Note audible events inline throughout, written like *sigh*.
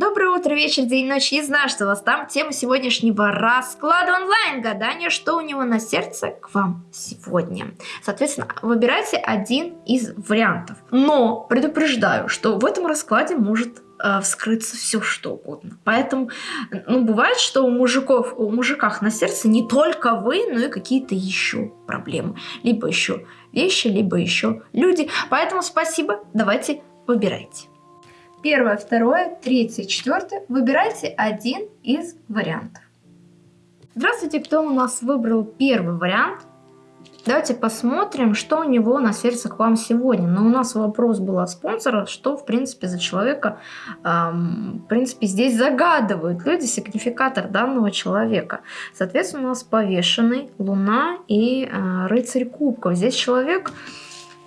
Доброе утро, вечер, день, ночь. Не знаю, что у вас там. Тема сегодняшнего расклада онлайн. Гадание, что у него на сердце к вам сегодня. Соответственно, выбирайте один из вариантов. Но предупреждаю, что в этом раскладе может э, вскрыться все что угодно. Поэтому, ну, бывает, что у мужиков, у мужиках на сердце не только вы, но и какие-то еще проблемы. Либо еще вещи, либо еще люди. Поэтому спасибо, давайте выбирайте. Первое, второе, третье, четвертое. Выбирайте один из вариантов. Здравствуйте, кто у нас выбрал первый вариант? Давайте посмотрим, что у него на сердце к вам сегодня. Но у нас вопрос был от спонсора, что, в принципе, за человека, эм, в принципе, здесь загадывают люди сигнификатор данного человека. Соответственно, у нас повешенный, луна и э, рыцарь кубков. Здесь человек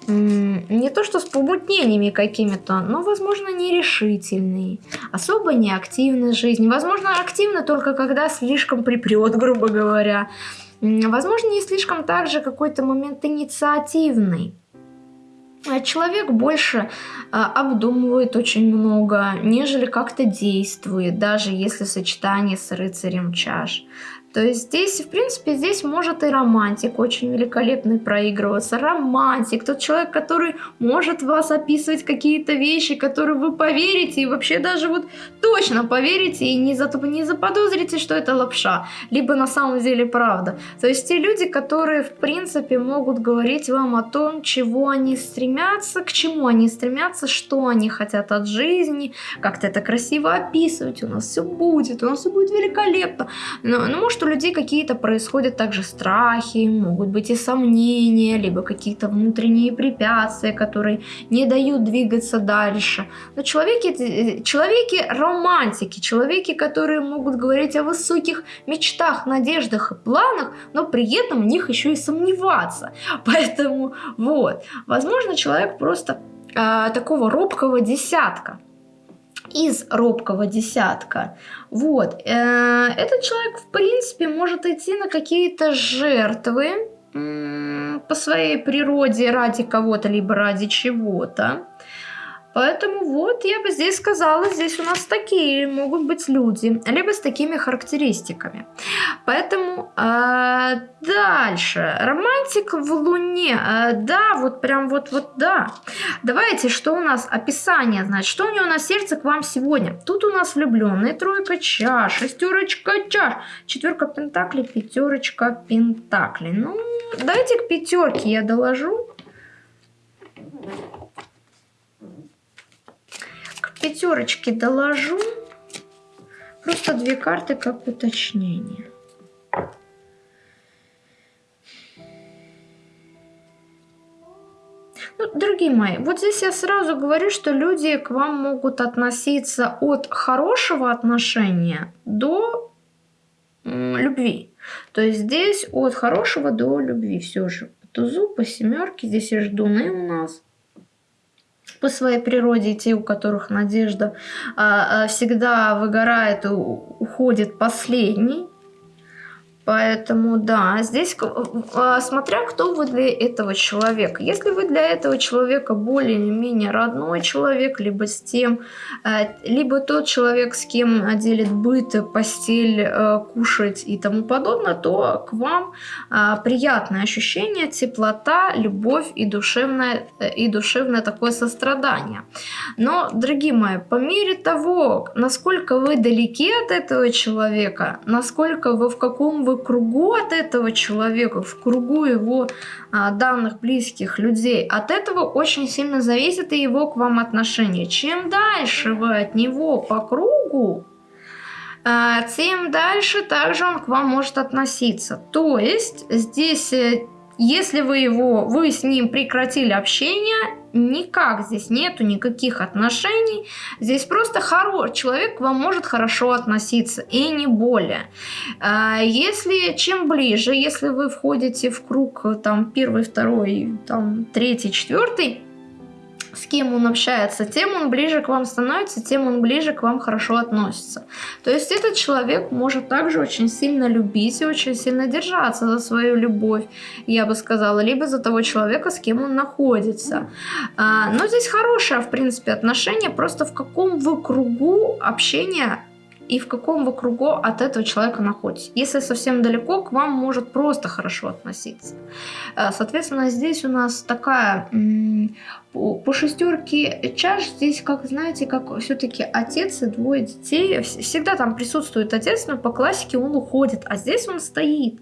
не то что с помутнениями какими-то, но, возможно, нерешительный, особо неактивный в жизни. Возможно, активно только когда слишком припрет, *laughs* грубо говоря. Возможно, не слишком также какой-то момент инициативный. А человек больше а, обдумывает очень много, нежели как-то действует, даже если в сочетании с рыцарем чаш. То есть здесь, в принципе, здесь может и романтик очень великолепный проигрываться. Романтик, тот человек, который может вас описывать какие-то вещи, которые вы поверите и вообще даже вот точно поверите и не, зато, не заподозрите, что это лапша, либо на самом деле правда. То есть те люди, которые, в принципе, могут говорить вам о том, чего они стремятся, к чему они стремятся, что они хотят от жизни, как-то это красиво описывать, у нас все будет, у нас все будет великолепно. Но, ну, может, у людей какие-то происходят также страхи, могут быть и сомнения, либо какие-то внутренние препятствия, которые не дают двигаться дальше. Но человеки, э, человеки романтики, человеки, которые могут говорить о высоких мечтах, надеждах и планах, но при этом в них еще и сомневаться. *laughs* Поэтому вот, возможно, человек просто э, такого робкого десятка из робкого десятка. Вот. Э, этот человек, в принципе, может идти на какие-то жертвы по своей природе ради кого-то, либо ради чего-то. Поэтому вот я бы здесь сказала, здесь у нас такие могут быть люди, либо с такими характеристиками. Поэтому э, дальше. Романтик в Луне. Э, да, вот прям вот, вот да. Давайте, что у нас? Описание, значит, что у него на сердце к вам сегодня? Тут у нас влюбленный, тройка чаш, шестерочка чаш, четверка пентаклей, пятерочка пентаклей. Ну, давайте к пятерке я доложу. Пятерочки доложу. Просто две карты как уточнение. Ну, дорогие мои, вот здесь я сразу говорю, что люди к вам могут относиться от хорошего отношения до любви. То есть здесь от хорошего до любви все же. Тузу, по семерке, здесь и ждуны у нас по своей природе, те, у которых надежда а, а, всегда выгорает и уходит последний. Поэтому, да, здесь а, смотря кто вы для этого человека. Если вы для этого человека более-менее родной человек, либо с тем, а, либо тот человек, с кем делит быт, постель, а, кушать и тому подобное, то к вам приятное ощущение, теплота, любовь и душевное, и душевное такое сострадание. Но, дорогие мои, по мере того, насколько вы далеки от этого человека, насколько вы в каком вы кругу от этого человека, в кругу его а, данных близких людей, от этого очень сильно зависит и его к вам отношение. Чем дальше вы от него по кругу, а, тем дальше также он к вам может относиться. То есть здесь, э, если вы его, вы с ним прекратили общение, никак здесь нету никаких отношений. Здесь просто хоро... человек к вам может хорошо относиться и не более. А, если чем ближе, если вы входите в круг там первый, второй, там третий, четвертый, кем он общается, тем он ближе к вам становится, тем он ближе к вам хорошо относится. То есть этот человек может также очень сильно любить и очень сильно держаться за свою любовь, я бы сказала, либо за того человека, с кем он находится. А, но здесь хорошее, в принципе, отношение, просто в каком вы кругу общения и в каком вы кругу от этого человека находитесь. Если совсем далеко, к вам может просто хорошо относиться. Э, соответственно, здесь у нас такая по шестерке чаш здесь, как знаете, как все-таки отец и двое детей. Всегда там присутствует отец, но по классике он уходит, а здесь он стоит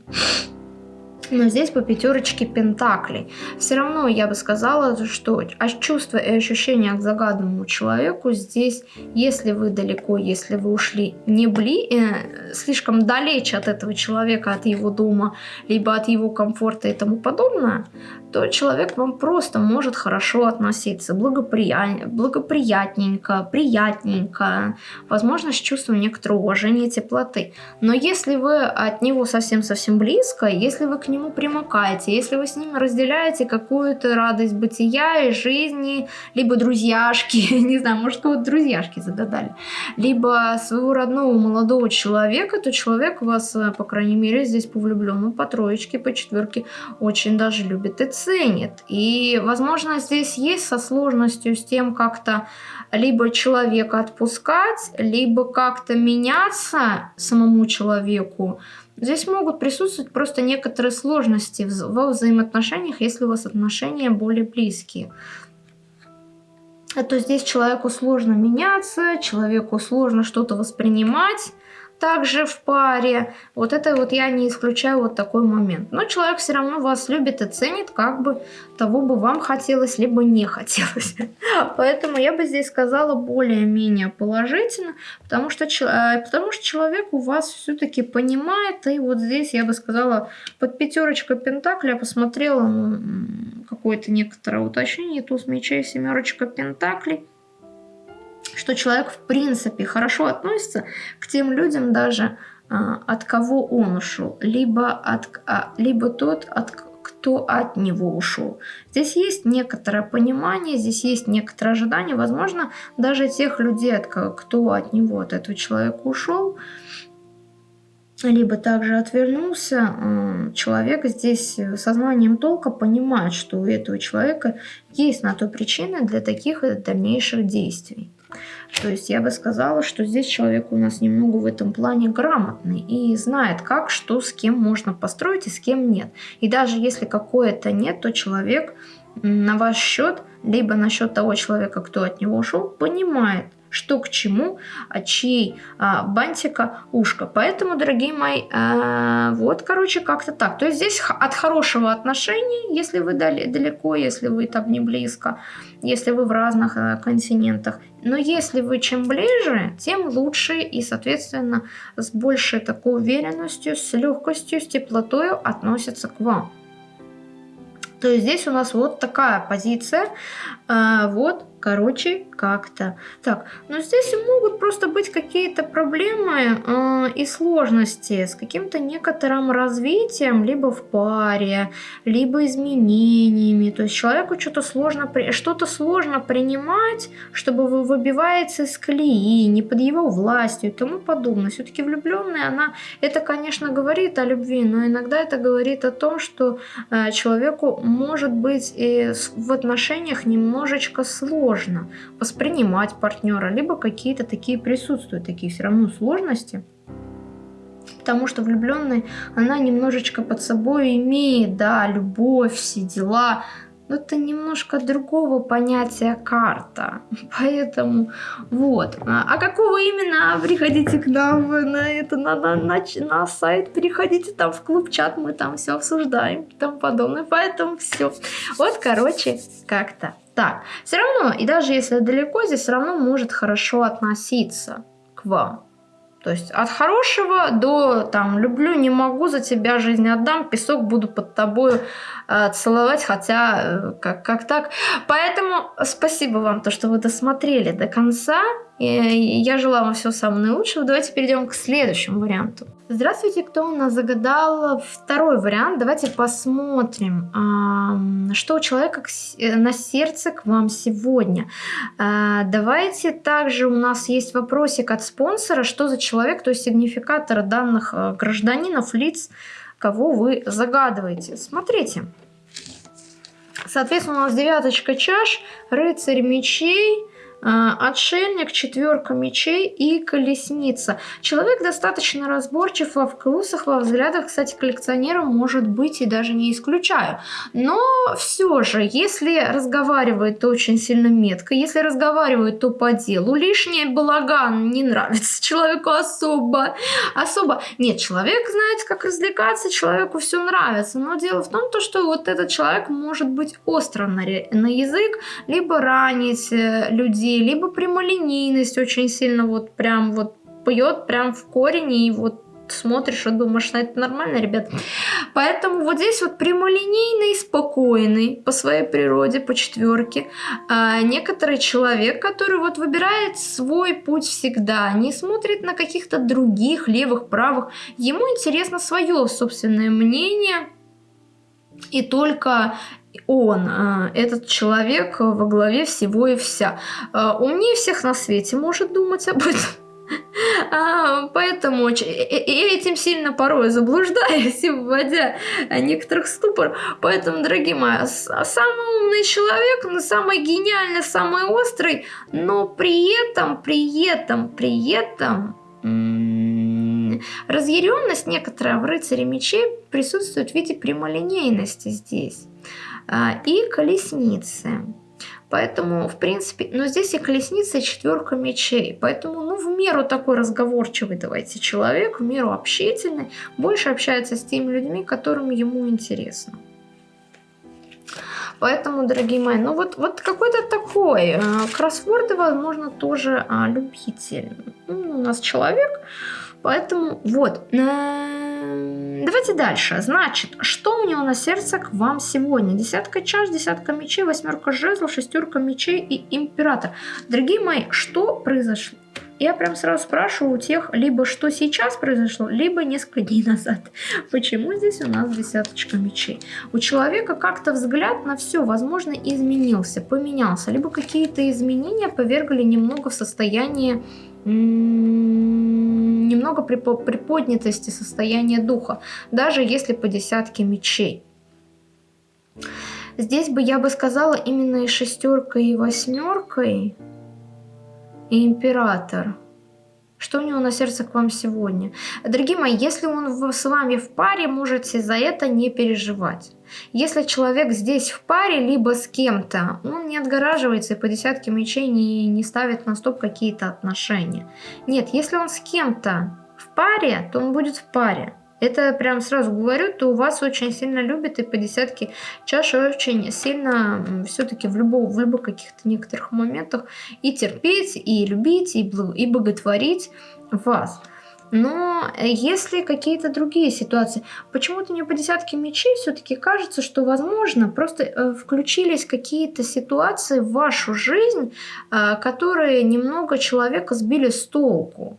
но здесь по пятерочке пентаклей. Все равно я бы сказала, что чувство и ощущения к загаданному человеку здесь, если вы далеко, если вы ушли не бли, э, слишком далече от этого человека, от его дома, либо от его комфорта и тому подобное, то человек вам просто может хорошо относиться, благоприят... благоприятненько, приятненько, возможно, с чувством некоторого уважения, теплоты. Но если вы от него совсем-совсем близко, если вы к нему примыкаете, если вы с ним разделяете какую-то радость бытия и жизни, либо друзьяшки, *laughs* не знаю, может, кого-то друзьяшки загадали, либо своего родного молодого человека, то человек вас, по крайней мере, здесь по влюбленному, по троечке, по четверке очень даже любит и ценит. И, возможно, здесь есть со сложностью с тем как-то либо человека отпускать, либо как-то меняться самому человеку. Здесь могут присутствовать просто некоторые сложности во взаимоотношениях, если у вас отношения более близкие. А то здесь человеку сложно меняться, человеку сложно что-то воспринимать, также в паре. Вот это вот я не исключаю вот такой момент. Но человек все равно вас любит и ценит, как бы того бы вам хотелось, либо не хотелось. *laughs* Поэтому я бы здесь сказала более-менее положительно, потому что, э, потому что человек у вас все-таки понимает, и вот здесь я бы сказала под пятерочкой пентакля посмотрела какое-то некоторое уточнение, туз мечей, семерочка пентаклей что человек в принципе хорошо относится к тем людям даже, а, от кого он ушел, либо, от, а, либо тот, от, кто от него ушел. Здесь есть некоторое понимание, здесь есть некоторое ожидание, возможно, даже тех людей, от, кто от него, от этого человека ушел, либо также отвернулся, человек здесь сознанием толка понимает, что у этого человека есть на то причины для таких дальнейших действий. То есть я бы сказала, что здесь человек у нас немного в этом плане грамотный и знает, как, что, с кем можно построить и с кем нет. И даже если какое-то нет, то человек на ваш счет, либо на счет того человека, кто от него ушел, понимает, что к чему, от чьей а, бантика ушко. Поэтому, дорогие мои, а, вот, короче, как-то так. То есть здесь от хорошего отношения, если вы далеко, если вы там не близко, если вы в разных а, континентах. Но если вы чем ближе, тем лучше и, соответственно, с большей такой уверенностью, с легкостью, с теплотой относятся к вам. То есть здесь у нас вот такая позиция. А, вот Короче, как-то. Так, но здесь могут просто быть какие-то проблемы э, и сложности с каким-то некоторым развитием, либо в паре, либо изменениями. То есть человеку что-то сложно, что-то сложно принимать, чтобы вы выбиваете из колеи, не под его властью и тому подобное. Все-таки влюбленная, она, это, конечно, говорит о любви, но иногда это говорит о том, что э, человеку может быть и в отношениях немножечко сложно сложно воспринимать партнера, либо какие-то такие присутствуют, такие все равно сложности. Потому что влюбленный, она немножечко под собой имеет, да, любовь, все дела, но это немножко другого понятия карта. *laughs* Поэтому вот. А какого именно? Приходите к нам на это на, на, на, на сайт, переходите там в клуб чат, мы там все обсуждаем и тому подобное. Поэтому все. Вот, короче, как-то так. Все равно, и даже если далеко, здесь все равно может хорошо относиться к вам. То есть от хорошего до там люблю, не могу, за тебя жизнь отдам, песок буду под тобой э, целовать, хотя э, как, как так. Поэтому спасибо вам, то, что вы досмотрели до конца. И я желаю вам всего самого наилучшего. Давайте перейдем к следующему варианту. Здравствуйте, кто у нас загадал второй вариант. Давайте посмотрим, что у человека э, на сердце к вам сегодня. А, давайте также у нас есть вопросик от спонсора, что за человек, то есть сигнификатор данных э, гражданинов, лиц, кого вы загадываете. Смотрите. Соответственно, у нас девяточка чаш, рыцарь мечей, отшельник, четверка мечей и колесница. Человек достаточно разборчив во вкусах, во взглядах, кстати, коллекционером может быть и даже не исключаю. Но все же, если разговаривает, то очень сильно метко, если разговаривает, то по делу. Лишний балаган не нравится человеку особо. Особо. Нет, человек знает, как развлекаться, человеку все нравится. Но дело в том, то, что вот этот человек может быть остро на, на язык, либо ранить э, людей, людей, либо прямолинейность очень сильно вот прям вот пьет прям в корень и вот смотришь и думаешь, ну это нормально, ребят. Поэтому вот здесь вот прямолинейный, спокойный по своей природе, по четверке. А некоторый человек, который вот выбирает свой путь всегда, не смотрит на каких-то других, левых, правых. Ему интересно свое собственное мнение, и только он, а, этот человек во главе всего и вся. А, умнее всех на свете может думать об этом. *laughs* А, поэтому и этим сильно порой заблуждаюсь и *laughs* вводя некоторых ступор. Поэтому, дорогие мои, самый умный человек, но самый гениальный, самый острый, но при этом, при этом, при этом разъяренность некоторая в рыцаре мечей присутствует в виде прямолинейности здесь. А, и колесницы. Поэтому, в принципе, но здесь и колесница, и четверка мечей. Поэтому, ну, в меру такой разговорчивый, давайте, человек, в меру общительный, больше общается с теми людьми, которым ему интересно. Поэтому, дорогие мои, ну вот, вот какой-то такой э, кроссворды, возможно, тоже э, любитель. Ну, у нас человек, поэтому вот. Давайте дальше. Значит, что у него на сердце к вам сегодня? Десятка чаш, десятка мечей, восьмерка жезлов, шестерка мечей и император. Дорогие мои, что произошло? Я прям сразу спрашиваю у тех, либо что сейчас произошло, либо несколько *laughs* дней назад. Почему здесь у нас десяточка мечей? У человека как-то взгляд на все, возможно, изменился, поменялся. Либо какие-то изменения повергли немного в состояние немного приподнятости состояния духа, даже если по десятке мечей. Здесь бы я бы сказала именно и шестеркой, и восьмеркой, и император. Что у него на сердце к вам сегодня? Дорогие мои, если он с вами в паре, можете за это не переживать. Если человек здесь в паре, либо с кем-то, он не отгораживается и по десятке мечей не, не ставит на стоп какие-то отношения. Нет, если он с кем-то в паре, то он будет в паре. Это прям сразу говорю, то вас очень сильно любят и по десятке чаши очень сильно все-таки в, любом, в любых каких-то некоторых моментах и терпеть, и любить, и, и боготворить вас. Но если какие-то другие ситуации, почему-то не по десятке мечей все-таки кажется, что, возможно, просто э, включились какие-то ситуации в вашу жизнь, э, которые немного человека сбили с толку.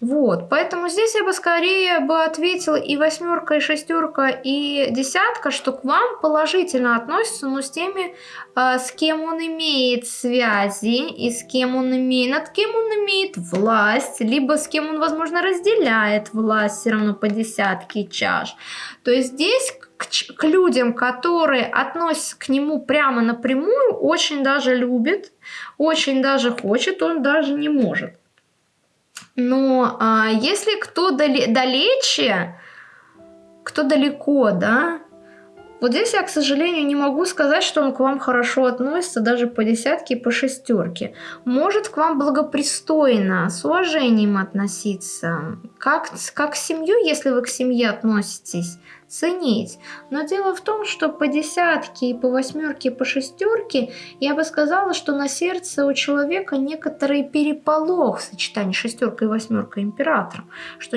Вот, поэтому здесь я бы скорее бы ответила и восьмерка, и шестерка, и десятка, что к вам положительно относятся, но с теми, э, с кем он имеет связи, и с кем он имеет, над кем он имеет власть, либо с кем он, возможно, разделяет власть все равно по десятке чаш. То есть здесь к, к людям, которые относятся к нему прямо напрямую, очень даже любит, очень даже хочет, он даже не может. Но а, если кто дали, далече, кто далеко, да, вот здесь я, к сожалению, не могу сказать, что он к вам хорошо относится, даже по десятке и по шестерке. Может к вам благопристойно, с уважением относиться, как, как к семью, если вы к семье относитесь, ценить. Но дело в том, что по десятке и по восьмерке, и по шестерке я бы сказала, что на сердце у человека некоторый переполох в сочетании шестерка и восьмерка императора. Что,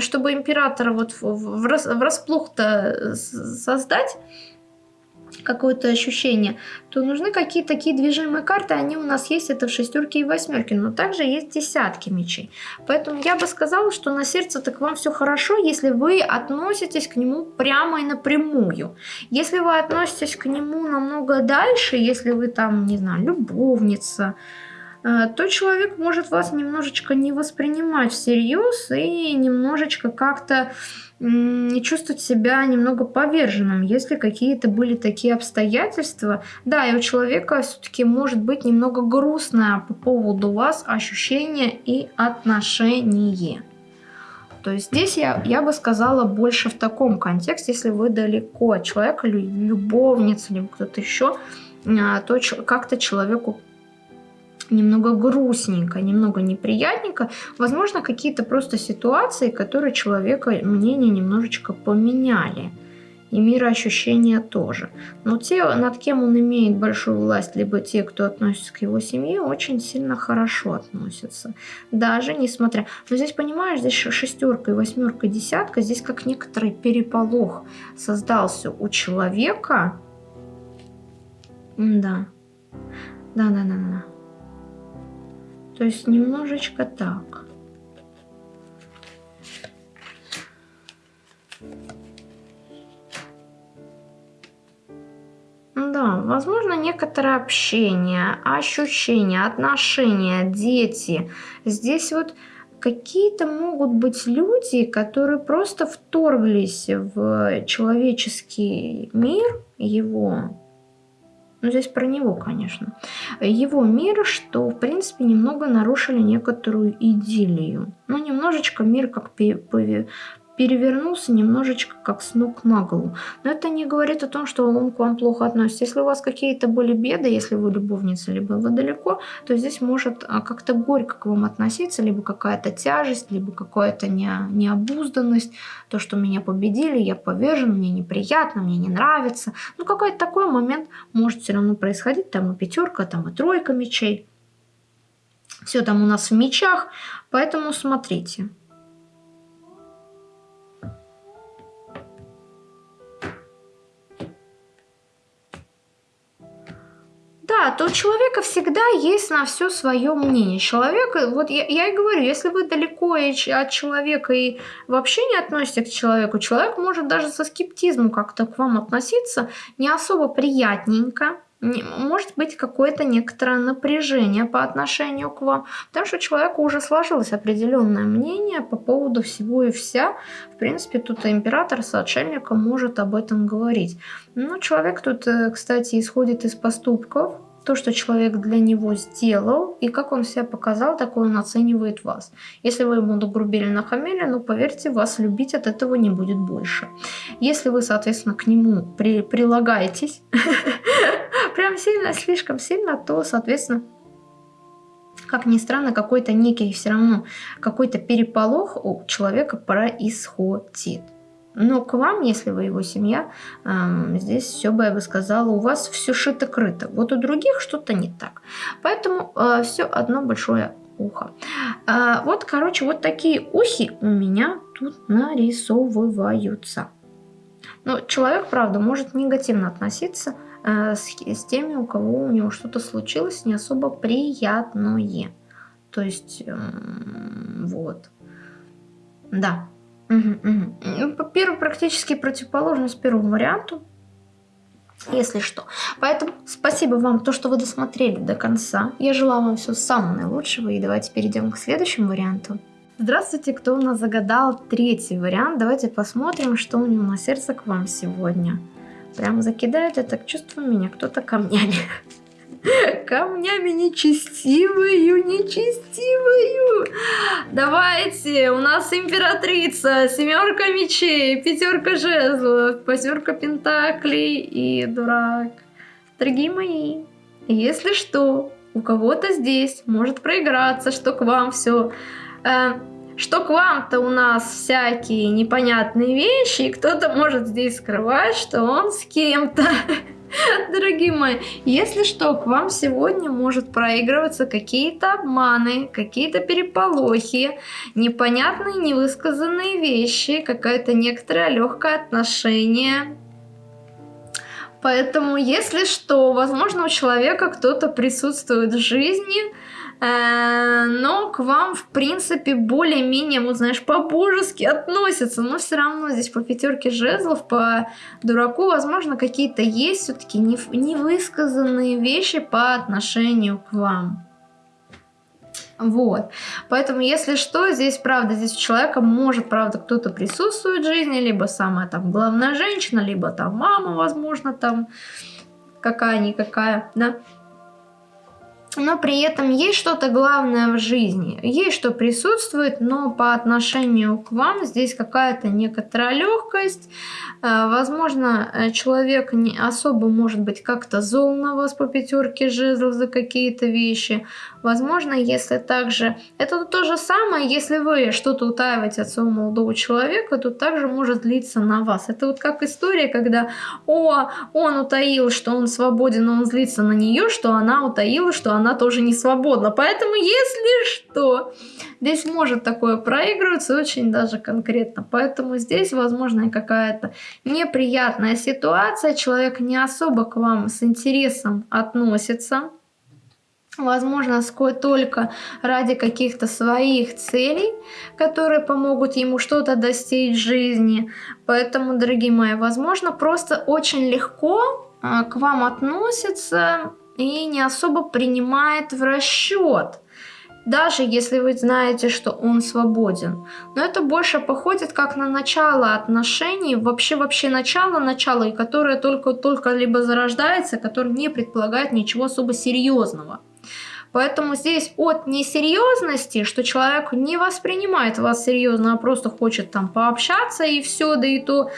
чтобы императора вот врасплох-то создать, какое-то ощущение, то нужны какие-то такие движимые карты, они у нас есть, это в шестерке и восьмерке, но также есть десятки мечей. Поэтому я бы сказала, что на сердце так вам все хорошо, если вы относитесь к нему прямо и напрямую. Если вы относитесь к нему намного дальше, если вы там, не знаю, любовница, то человек может вас немножечко не воспринимать всерьез и немножечко как-то чувствовать себя немного поверженным, если какие-то были такие обстоятельства. Да, и у человека все-таки может быть немного грустное по поводу вас ощущение и отношение. То есть здесь я, я бы сказала больше в таком контексте, если вы далеко от человека, любовница, либо кто-то еще, а, то как-то человеку немного грустненько, немного неприятненько. Возможно, какие-то просто ситуации, которые человека мнение немножечко поменяли. И мироощущения тоже. Но те, над кем он имеет большую власть, либо те, кто относится к его семье, очень сильно хорошо относятся. Даже несмотря... Но здесь, понимаешь, здесь шестерка и восьмерка, десятка, здесь как некоторый переполох создался у человека. Да. Да-да-да-да. То есть немножечко так. Да, возможно, некоторое общение, ощущения, отношения, дети. Здесь вот какие-то могут быть люди, которые просто вторглись в человеческий мир, его ну, здесь про него, конечно. Его мир, что, в принципе, немного нарушили некоторую идиллию. Ну, немножечко мир как перевернулся немножечко как с ног на голову. Но это не говорит о том, что он к вам плохо относится. Если у вас какие-то были беды, если вы любовница, либо вы далеко, то здесь может а, как-то горько к вам относиться, либо какая-то тяжесть, либо какая-то не, необузданность, то, что меня победили, я повержен, мне неприятно, мне не нравится. Ну, какой-то такой момент может все равно происходить, там и пятерка, там и тройка мечей. Все там у нас в мечах, поэтому смотрите. Да, то у человека всегда есть на все свое мнение. Человек, вот я, я и говорю, если вы далеко от человека и вообще не относитесь к человеку, человек может даже со скептизмом как-то к вам относиться не особо приятненько, может быть какое-то некоторое напряжение по отношению к вам, потому что у человека уже сложилось определенное мнение по поводу всего и вся. В принципе, тут император с отшельником может об этом говорить. Но человек тут, э, кстати, исходит из поступков, то, что человек для него сделал, и как он себя показал, такой он оценивает вас. Если вы ему нагрубили, нахамили, ну, поверьте, вас любить от этого не будет больше. Если вы, соответственно, к нему при, прилагаетесь, *laughs* прям сильно, слишком сильно, то, соответственно, как ни странно, какой-то некий все равно, какой-то переполох у человека происходит. Но к вам, если вы его семья, здесь все бы, я бы сказала, у вас все шито-крыто. Вот у других что-то не так. Поэтому э, все одно большое ухо. А, вот, короче, вот такие ухи у меня тут нарисовываются. Но человек, правда, может негативно относиться э, с, с теми, у кого у него что-то случилось не особо приятное. То есть, э, вот. Да. Угу, угу. Первый практически противоположность первому варианту, если что. Поэтому спасибо вам, то, что вы досмотрели до конца. Я желаю вам всего самого наилучшего. И давайте перейдем к следующему варианту. Здравствуйте, кто у нас загадал третий вариант. Давайте посмотрим, что у него на сердце к вам сегодня. Прям закидает это чувство меня кто-то камнями. *laughs* камнями нечестивую, нечестивую. Давайте, у нас императрица, семерка мечей, пятерка жезлов, пятерка пентаклей и дурак. Дорогие мои, если что, у кого-то здесь может проиграться, что к вам все... Э, что к вам-то у нас всякие непонятные вещи, и кто-то может здесь скрывать, что он с кем-то. *laughs* Дорогие мои, если что, к вам сегодня может проигрываться какие-то обманы, какие-то переполохи, непонятные невысказанные вещи, какое-то некоторое легкое отношение. Поэтому, если что, возможно, у человека кто-то присутствует в жизни, но к вам, в принципе, более-менее, вот знаешь, по-божески относятся. Но все равно здесь по пятерке жезлов, по дураку, возможно, какие-то есть все-таки невысказанные вещи по отношению к вам. Вот. Поэтому, если что, здесь правда, здесь у человека может, правда, кто-то присутствует в жизни, либо самая там главная женщина, либо там мама, возможно, там какая-никакая, да но при этом есть что-то главное в жизни, есть что присутствует, но по отношению к вам здесь какая-то некоторая легкость, э, возможно, э, человек не особо может быть как-то зол на вас по пятерке жезлов за какие-то вещи, возможно, если также, это то же самое, если вы что-то утаиваете от своего молодого человека, то также может длиться на вас, это вот как история, когда, о, он утаил, что он свободен, но он злится на нее, что она утаила, что она тоже не свободна. Поэтому, если что, здесь может такое проигрываться очень даже конкретно. Поэтому здесь, возможно, какая-то неприятная ситуация. Человек не особо к вам с интересом относится. Возможно, только ради каких-то своих целей, которые помогут ему что-то достичь в жизни. Поэтому, дорогие мои, возможно, просто очень легко а, к вам относится и не особо принимает в расчет, даже если вы знаете, что он свободен. Но это больше походит как на начало отношений, вообще-вообще начало-начало, и которое только-только либо зарождается, которое не предполагает ничего особо серьезного. Поэтому здесь от несерьезности, что человек не воспринимает вас серьезно, а просто хочет там пообщаться и все, да и то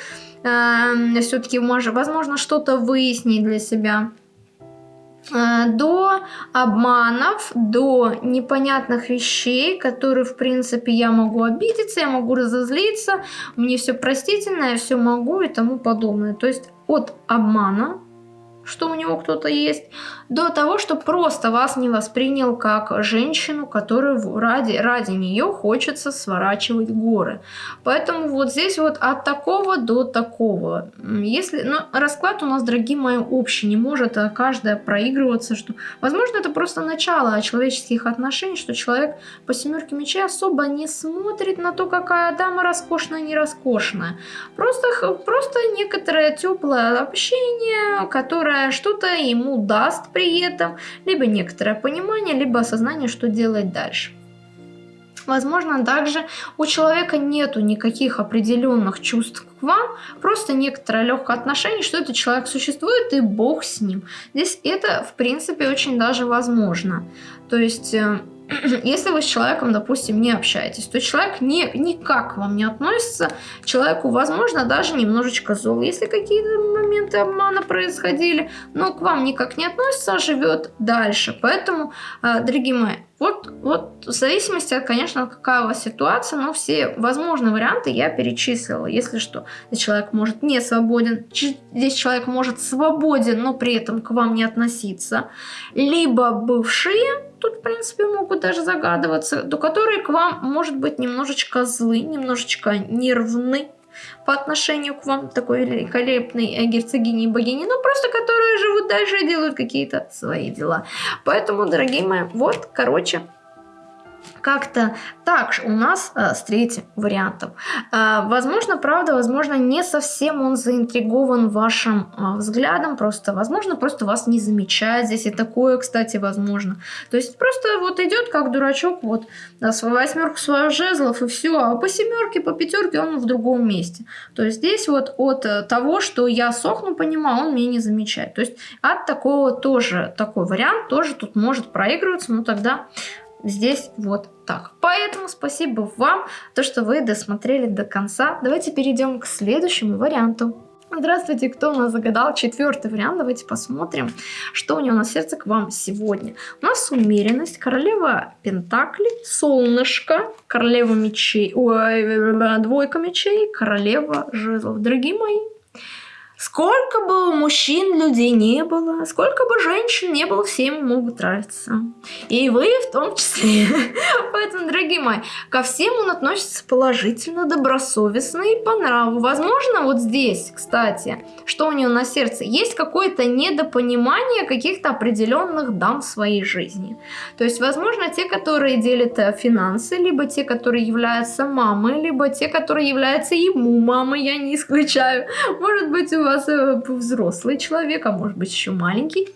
э, все-таки может, возможно, что-то выяснить для себя. Э, до обманов, до непонятных вещей, которые, в принципе, я могу обидеться, я могу разозлиться, мне все простительно, я все могу и тому подобное. То есть от обмана что у него кто-то есть, до того, что просто вас не воспринял как женщину, которую ради, ради нее хочется сворачивать горы. Поэтому вот здесь вот от такого до такого. Если, ну, расклад у нас, дорогие мои, общий, не может а каждая проигрываться, что, возможно, это просто начало человеческих отношений, что человек по семерке мечей особо не смотрит на то, какая дама роскошная, не роскошная. Просто, просто некоторое теплое общение, которое что-то ему даст при этом, либо некоторое понимание, либо осознание, что делать дальше. Возможно, также у человека нету никаких определенных чувств к вам, просто некоторое легкое отношение, что этот человек существует и Бог с ним. Здесь это, в принципе, очень даже возможно. То есть э, *clears throat* если вы с человеком, допустим, не общаетесь, то человек не, никак к вам не относится, человеку, возможно, даже немножечко зол. Если какие-то моменты обмана происходили, но к вам никак не относится, а живет дальше. Поэтому, э, дорогие мои, вот, вот в зависимости от, конечно, какая у вас ситуация, но все возможные варианты я перечислила. Если что, здесь человек может не свободен, здесь человек может свободен, но при этом к вам не относиться. Либо бывшие, тут, в принципе, могут даже загадываться, то которые к вам, может быть, немножечко злы, немножечко нервны по отношению к вам, такой великолепной герцогини и богини, но просто которые живут дальше и делают какие-то свои дела. Поэтому, дорогие мои, вот, короче, как-то так у нас э, с третьим вариантом. Э, возможно, правда, возможно, не совсем он заинтригован вашим э, взглядом, просто, возможно, просто вас не замечает здесь, и такое, кстати, возможно. То есть просто вот идет как дурачок, вот, на свою восьмерку свою жезлов, и все, а по семерке, по пятерке он в другом месте. То есть здесь вот от э, того, что я сохну, понимаю, он меня не замечает. То есть от такого тоже, такой вариант тоже тут может проигрываться, но тогда здесь вот так. Поэтому спасибо вам, то, что вы досмотрели до конца. Давайте перейдем к следующему варианту. Здравствуйте, кто у нас загадал четвертый вариант? Давайте посмотрим, что у него на сердце к вам сегодня. У нас умеренность, королева пентаклей, солнышко, королева мечей, ой, двойка мечей, королева жезлов. Дорогие мои, Сколько бы мужчин людей не было, сколько бы женщин не было, всем могут нравиться. И вы в том числе. *laughs* Поэтому, дорогие мои, ко всем он относится положительно, добросовестно и по нраву. Возможно, вот здесь, кстати, что у него на сердце, есть какое-то недопонимание каких-то определенных дам в своей жизни. То есть, возможно, те, которые делят э, финансы, либо те, которые являются мамой, либо те, которые являются ему мамой, я не исключаю. Может быть, у вас э, взрослый человек, а может быть еще маленький.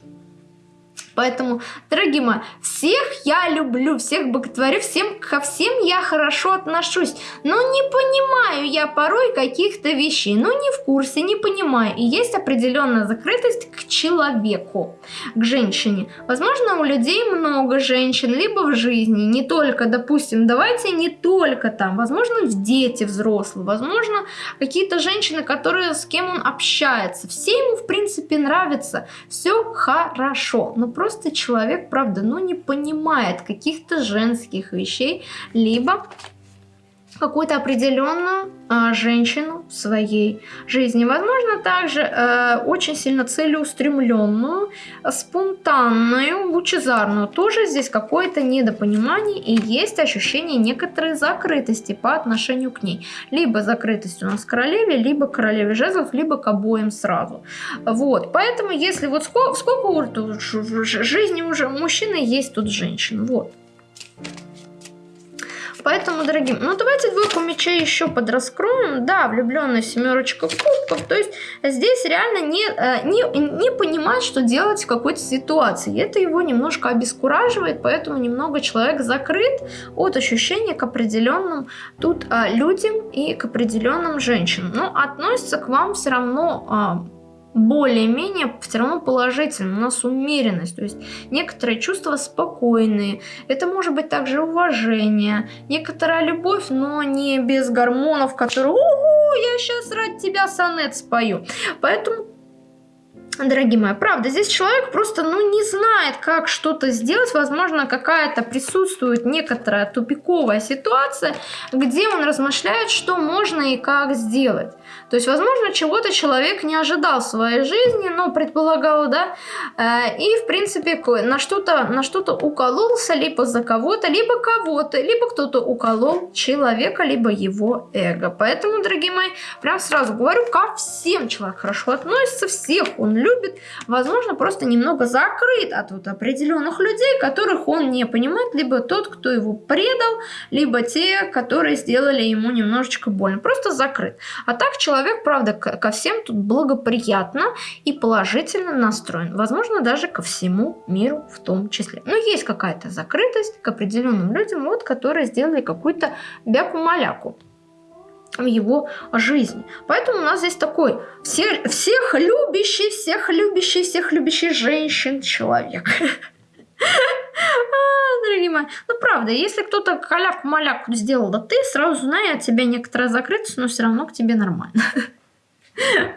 Поэтому, дорогие мои, всех я люблю, всех боготворю, всем, ко всем я хорошо отношусь. Но не понимаю я порой каких-то вещей. Ну, не в курсе, не понимаю. И есть определенная закрытость к человеку, к женщине. Возможно, у людей много женщин, либо в жизни, не только, допустим, давайте не только там, возможно, в дети взрослые, возможно, какие-то женщины, которые с кем он общается. Все ему, в принципе, нравится, все хорошо. Но просто человек, правда, ну не понимает каких-то женских вещей, либо какую-то определенную э, женщину в своей жизни. Возможно, также э, очень сильно целеустремленную, спонтанную, лучезарную. Тоже здесь какое-то недопонимание и есть ощущение некоторой закрытости по отношению к ней. Либо закрытость у нас к королеве, либо к королеве жезлов, либо к обоим сразу. Вот, поэтому если вот сколько, сколько в жизни уже мужчины есть тут женщин. Вот. Поэтому, дорогие, ну давайте двойку мечей еще подраскроем. Да, влюбленная семерочка кубков. То есть здесь реально не, э, не, не понимает, что делать в какой-то ситуации. Это его немножко обескураживает, поэтому немного человек закрыт от ощущения к определенным тут а, людям и к определенным женщинам. Но относится к вам все равно а, более-менее все равно положительно, у нас умеренность, то есть некоторые чувства спокойные, это может быть также уважение, некоторая любовь, но не без гормонов, которые «Ого, я сейчас ради тебя сонет спою», поэтому дорогие мои, правда, здесь человек просто, ну, не знает, как что-то сделать. Возможно, какая-то присутствует некоторая тупиковая ситуация, где он размышляет, что можно и как сделать. То есть, возможно, чего-то человек не ожидал в своей жизни, но предполагал, да, э, и, в принципе, на что-то на что укололся, либо за кого-то, либо кого-то, либо кто-то уколол человека, либо его эго. Поэтому, дорогие мои, прям сразу говорю, ко всем человек хорошо относится, всех он любит, возможно, просто немного закрыт от вот определенных людей, которых он не понимает, либо тот, кто его предал, либо те, которые сделали ему немножечко больно. Просто закрыт. А так человек, правда, ко всем тут благоприятно и положительно настроен. Возможно, даже ко всему миру в том числе. Но есть какая-то закрытость к определенным людям, вот, которые сделали какую-то бяку-маляку в его жизни. Поэтому у нас здесь такой все, всех любящий, всех любящий, всех любящий женщин человек. *laughs* А, дорогие мои, ну правда, если кто-то каляку-маляку сделал, да ты сразу знай, от тебя некоторая закрытость, но все равно к тебе нормально. *laughs*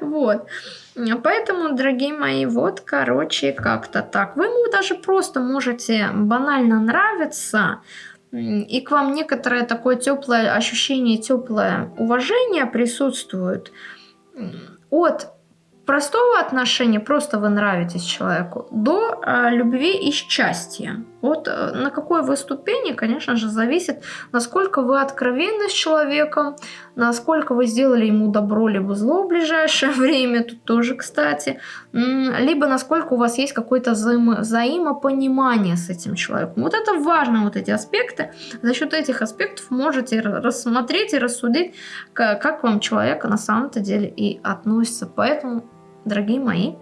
Вот. Поэтому, дорогие мои, вот, короче, как-то так. Вы ему даже просто можете банально нравиться, и к вам некоторое такое теплое ощущение, теплое уважение присутствует от простого отношения, просто вы нравитесь человеку, до э, любви и счастья. Вот э, на какой вы ступени, конечно же, зависит, насколько вы откровенны с человеком, насколько вы сделали ему добро либо зло в ближайшее *laughs* время, тут тоже, кстати, либо насколько у вас есть какое-то взаимо взаимопонимание с этим человеком. Вот это важно, вот эти аспекты. За счет этих аспектов можете рассмотреть и рассудить, как, вам человек на самом-то деле и относится. Поэтому дорогие мои.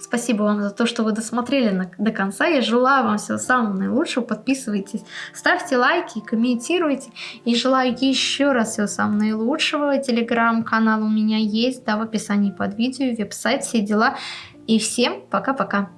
Спасибо вам за то, что вы досмотрели на, до конца. Я желаю вам всего самого наилучшего. Подписывайтесь, ставьте лайки, комментируйте. И желаю еще раз всего самого наилучшего. Телеграм-канал у меня есть, да, в описании под видео, веб-сайт, все дела. И всем пока-пока.